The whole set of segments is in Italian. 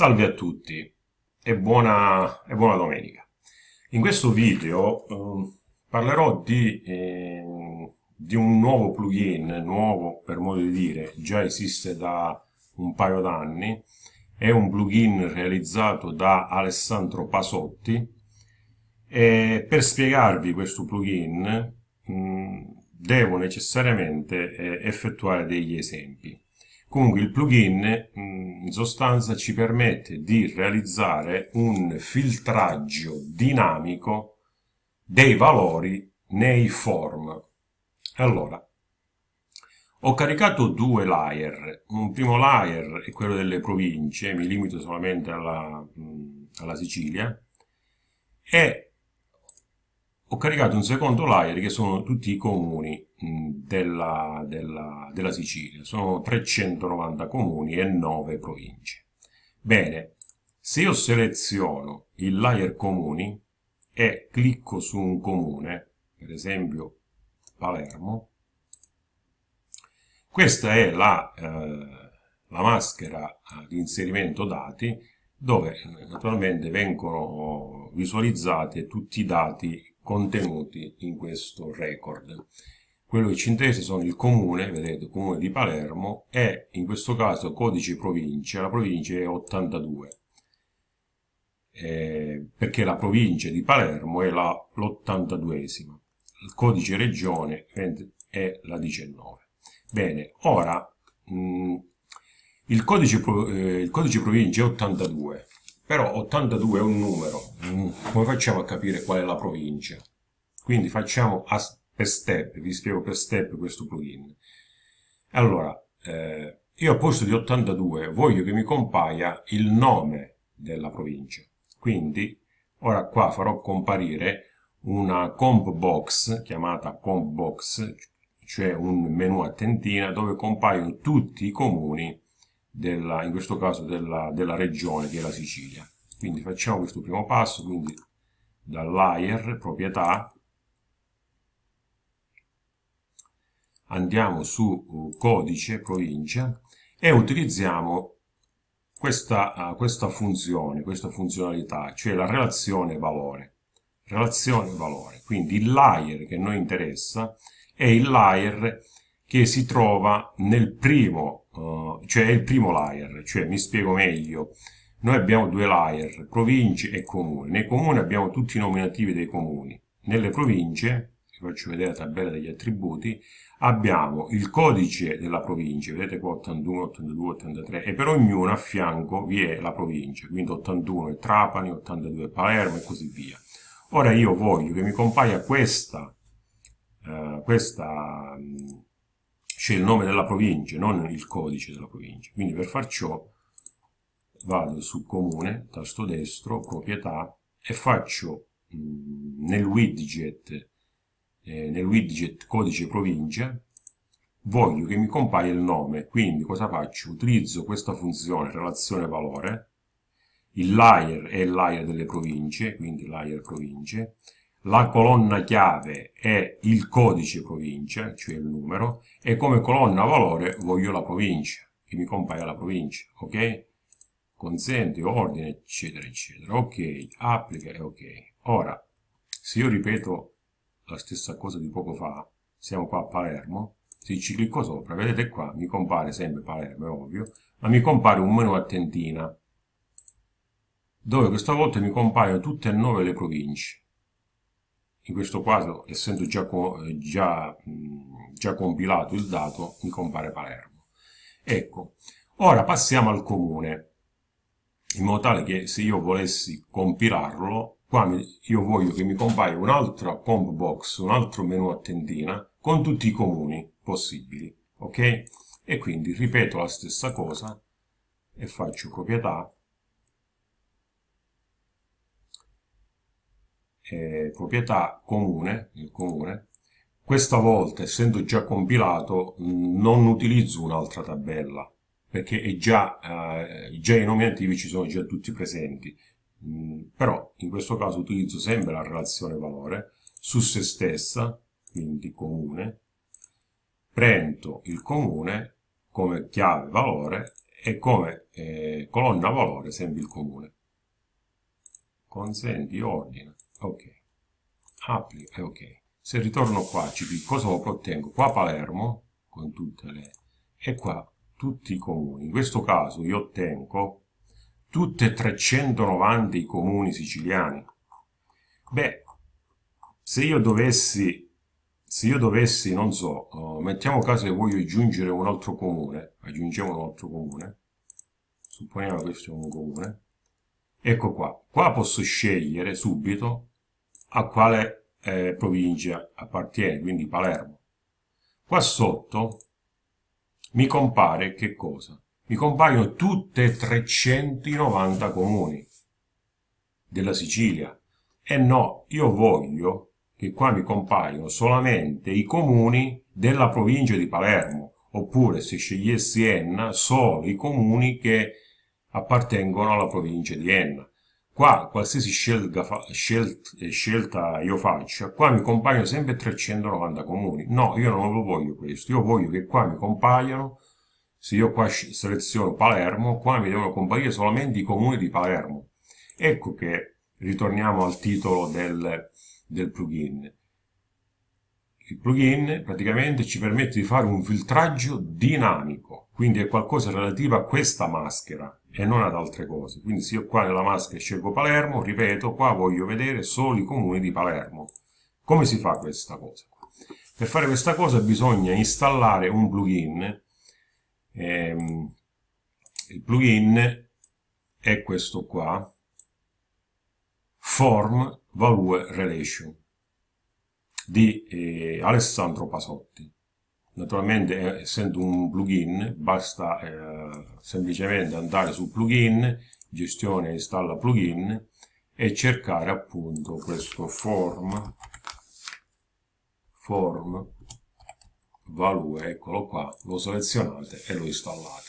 Salve a tutti e buona, e buona domenica. In questo video eh, parlerò di, eh, di, un nuovo plugin, nuovo per modo di dire, già esiste da un paio d'anni, è un plugin realizzato da Alessandro Pasotti e per spiegarvi questo plugin mh, devo necessariamente eh, effettuare degli esempi. Comunque il plugin mm, in sostanza ci permette di realizzare un filtraggio dinamico dei valori nei form. Allora, ho caricato due layer. Un primo layer è quello delle province, mi limito solamente alla, mm, alla Sicilia, e ho caricato un secondo layer che sono tutti i comuni della, della, della Sicilia. Sono 390 comuni e 9 province. Bene, se io seleziono il layer comuni e clicco su un comune, per esempio Palermo, questa è la, eh, la maschera di inserimento dati dove naturalmente vengono visualizzati tutti i dati contenuti in questo record. Quello che ci interessa sono il comune, vedete, il comune di Palermo e in questo caso codice provincia, la provincia è 82. Eh, perché la provincia di Palermo è l'82esima, il codice regione è la 19. Bene, ora mh, mm, il, codice, eh, il codice provincia è 82, però 82 è un numero, mm, come facciamo a capire qual è la provincia? Quindi facciamo per step, vi spiego per step questo plugin. Allora, eh, io al posto di 82 voglio che mi compaia il nome della provincia. Quindi, ora qua farò comparire una comp box, chiamata comp box, cioè un menu a tentina dove compaiono tutti i comuni della, in questo caso della, della regione che è la Sicilia. Quindi facciamo questo primo passo, quindi dal layer, proprietà, andiamo su uh, codice, provincia, e utilizziamo questa, uh, questa funzione, questa funzionalità, cioè la relazione valore. Relazione valore. Quindi il layer che noi interessa è il layer che si trova nel primo, uh, cioè è il primo layer, cioè mi spiego meglio. Noi abbiamo due layer, province e comuni. Nei comuni abbiamo tutti i nominativi dei comuni. Nelle province, vi faccio vedere la tabella degli attributi, abbiamo il codice della provincia, vedete qua 81, 82, 83, e per ognuno a fianco vi è la provincia, quindi 81 è Trapani, 82 è Palermo e così via. Ora io voglio che mi compaia questa, uh, questa c'è il nome della provincia, non il codice della provincia. Quindi per far ciò vado su comune, tasto destro, proprietà e faccio mh, nel widget, eh, nel widget codice provincia, voglio che mi compaia il nome, quindi cosa faccio? Utilizzo questa funzione relazione valore, il layer è il layer delle province, quindi layer province, la colonna chiave è il codice provincia, cioè il numero, e come colonna valore voglio la provincia, che mi compaia la provincia, ok? Consente, ordine, eccetera, eccetera. Ok, applica e ok. Ora, se io ripeto la stessa cosa di poco fa, siamo qua a Palermo, se ci clicco sopra, vedete qua, mi compare sempre Palermo, è ovvio, ma mi compare un menu a tentina, dove questa volta mi compaiono tutte e nove le province in questo caso essendo già, già, già compilato il dato mi compare Palermo. Ecco ora passiamo al comune in modo tale che se io volessi compilarlo qua io voglio che mi compaia un'altra comp box un altro menu a tendina con tutti i comuni possibili ok? E quindi ripeto la stessa cosa e faccio proprietà eh, proprietà comune, il comune, questa volta, essendo già compilato, non utilizzo un'altra tabella, perché già, eh, già i nomi attivi ci sono già tutti presenti. Mm, però in questo caso utilizzo sempre la relazione valore su se stessa, quindi comune, prendo il comune come chiave valore e come eh, colonna valore sempre il comune. Consenti, ordina, ok. Applica e ok. Se ritorno qua, cosa ottengo? Qua Palermo, con tutte le... e qua tutti i comuni. In questo caso io ottengo tutti e 390 i comuni siciliani. Beh, se io dovessi se io dovessi, non so, uh, mettiamo caso che voglio aggiungere un altro comune, aggiungiamo un altro comune, supponiamo che questo è un comune, ecco qua, qua posso scegliere subito a quale eh, provincia appartiene, quindi Palermo. Qua sotto mi compare che cosa? Mi compaiono tutte e 390 comuni della Sicilia. E no, io voglio che qua mi compaiono solamente i comuni della provincia di Palermo, oppure se scegliessi Enna, solo i comuni che appartengono alla provincia di Enna. Qua, qualsiasi scelta, scelt, scelta io faccia, qua mi compaiono sempre 390 comuni. No, io non lo voglio questo, io voglio che qua mi compaiano, se io qua seleziono Palermo, qua mi devono comparire solamente i comuni di Palermo. Ecco che ritorniamo al titolo del, del plugin. Il plugin praticamente ci permette di fare un filtraggio dinamico, quindi è qualcosa relativo a questa maschera e non ad altre cose. Quindi se io qua nella maschera scelgo Palermo, ripeto, qua voglio vedere solo i comuni di Palermo. Come si fa questa cosa? Per fare questa cosa bisogna installare un plugin. Ehm, il plugin è questo qua, Form Value Relation di eh, Alessandro Pasotti. Naturalmente, eh, essendo un plugin, basta eh, semplicemente andare su plugin, gestione installa plugin e cercare appunto questo form, form value, eccolo qua, lo selezionate e lo installate.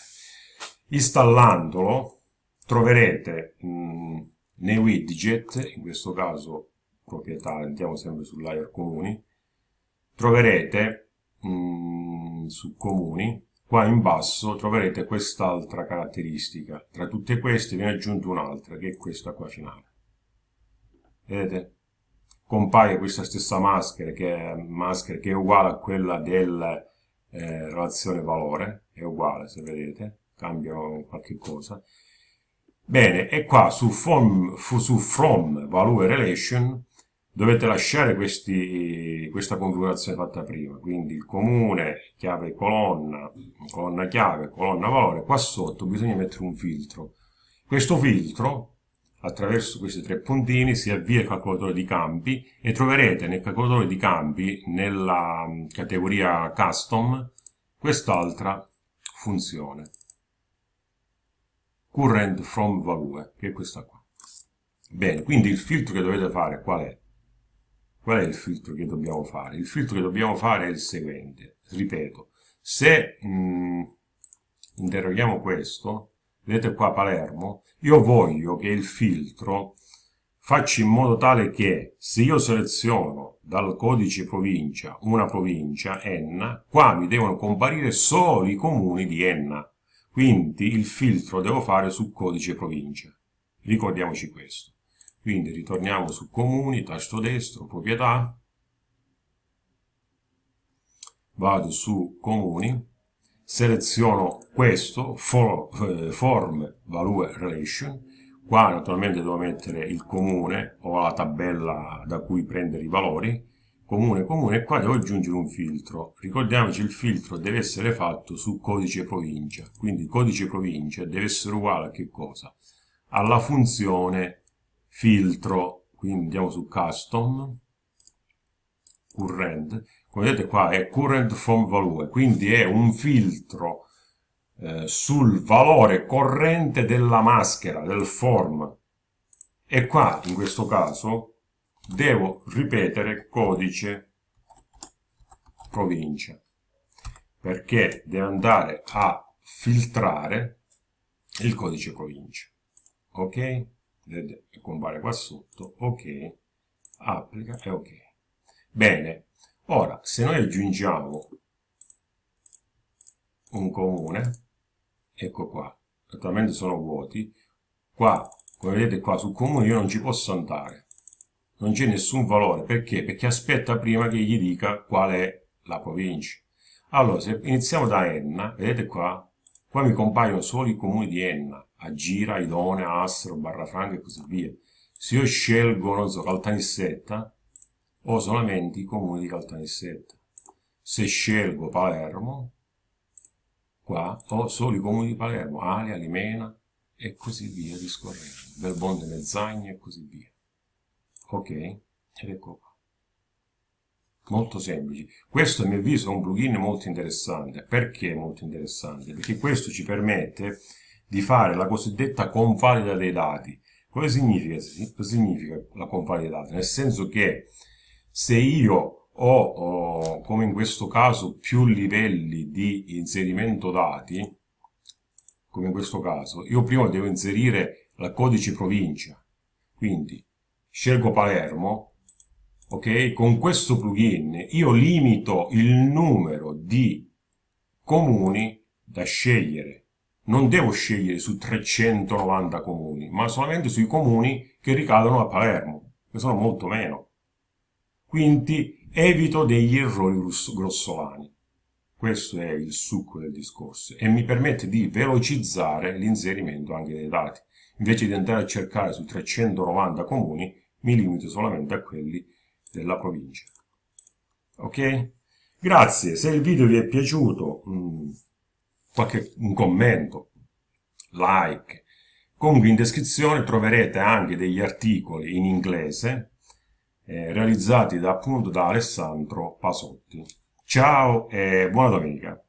Installandolo troverete mh, mm, nei widget, in questo caso proprietà, andiamo sempre sul layer comuni, troverete mh, mm, su comuni, qua in basso troverete quest'altra caratteristica. Tra tutte queste viene aggiunta un'altra, che è questa qua finale. Vedete? Compaia questa stessa maschera che è, maschera che è uguale a quella della eh, relazione valore, è uguale se vedete, cambia qualche cosa Bene, e qua su from, su from value relation dovete lasciare questi, questa configurazione fatta prima, quindi il comune, chiave colonna, colonna chiave, colonna valore, qua sotto bisogna mettere un filtro. Questo filtro, attraverso questi tre puntini, si avvia al calcolatore di campi e troverete nel calcolatore di campi, nella categoria custom, quest'altra funzione current from value, che è questa qua. Bene, quindi il filtro che dovete fare qual è? Qual è il filtro che dobbiamo fare? Il filtro che dobbiamo fare è il seguente. Ripeto, se mh, mm, interroghiamo questo, vedete qua Palermo, io voglio che il filtro faccia in modo tale che se io seleziono dal codice provincia una provincia, Enna, qua mi devono comparire solo i comuni di Enna. Quindi il filtro devo fare su codice provincia. Ricordiamoci questo. Quindi ritorniamo su comuni, tasto destro, proprietà, vado su comuni, seleziono questo, for, eh, form value relation, qua naturalmente devo mettere il comune o la tabella da cui prendere i valori, comune comune e qua devo aggiungere un filtro. Ricordiamoci il filtro deve essere fatto su codice provincia. Quindi codice provincia deve essere uguale a che cosa? alla funzione filtro quindi andiamo su custom current. Come vedete qua è current from value quindi è un filtro eh, sul valore corrente della maschera del form. E qua in questo caso devo ripetere codice provincia perché deve andare a filtrare il codice provincia ok vedete compare qua sotto ok applica e ok bene ora se noi aggiungiamo un comune ecco qua attualmente sono vuoti, qua, come vedete qua sul comune io non ci posso andare, non c'è nessun valore, perché? Perché aspetta prima che gli dica qual è la provincia. Allora, se iniziamo da Enna, vedete qua, qua mi compaiono solo i comuni di Enna, Agira, Idonea, Astro, Barrafranca e così via. Se io scelgo, non so, Caltanissetta, ho solamente i comuni di Caltanissetta. Se scelgo Palermo, qua ho solo i comuni di Palermo, Alia, Limena e così via discorrendo, Belmonte, Mezzagna e così via. Ok? Ed ecco qua. Molto semplice. Questo a mio avviso è un plugin molto interessante. Perché molto interessante? Perché questo ci permette di fare la cosiddetta convalida dei dati. Cosa significa, significa la convalida dei dati? Nel senso che se io ho, ho, come in questo caso, più livelli di inserimento dati, come in questo caso, io prima devo inserire il codice provincia. Quindi scelgo Palermo, ok? Con questo plugin io limito il numero di comuni da scegliere. Non devo scegliere su 390 comuni, ma solamente sui comuni che ricadono a Palermo, che sono molto meno. Quindi evito degli errori grossolani. Questo è il succo del discorso e mi permette di velocizzare l'inserimento anche dei dati. Invece di andare a cercare su 390 comuni, mi limito solamente a quelli della provincia. Ok? Grazie, se il video vi è piaciuto, mh, mm, qualche, un commento, like. Comunque in descrizione troverete anche degli articoli in inglese eh, realizzati da, appunto da Alessandro Pasotti. Ciao e buona domenica!